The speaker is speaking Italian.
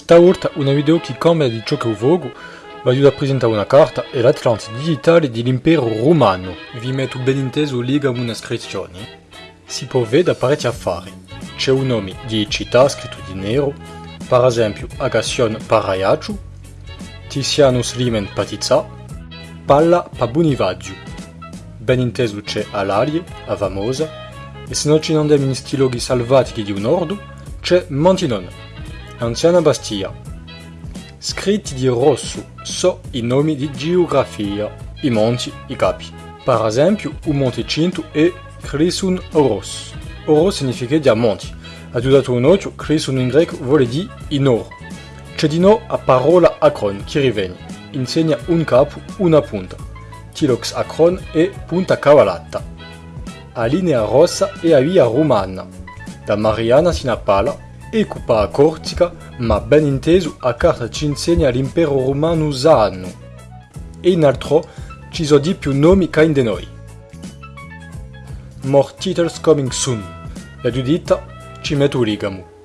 Stavolta una video che cambia di ciò che ho vi aiuta a presentare una carta e l'Atlante digitale dell'impero romano. Vi metto ben inteso liga una iscrizione. Si può vedere parecchi affari. C'è un nome di città scritto di nero, per esempio Agation Paraiaciu, Tizianus Limen Patizza, Palla Pabunivagiu. Ben inteso c'è Alalie, a Vamosa, e se non ci andiamo in stiloghi salvatici di un ordo, c'è Montinon, anziana Bastia. Scritti di rosso so i nomi di geografia, i monti, i capi. Per esempio, un monte è Chrysun Oros. Oros significa diamanti. Aiutato un occhio, Chrysun in greco vuole dire in oro. C'è di no a parola acron che riviene. Insegna un capo, una punta. Tilox acron e punta cavalata. A linea rossa è a via romana. Da Mariana sino a e cupa a Corsica, ma ben inteso a carta ci insegna l'impero romano usano. E in altro ci sono di più nomi che in de noi. More titles coming soon. La giudita ci metto ligamo.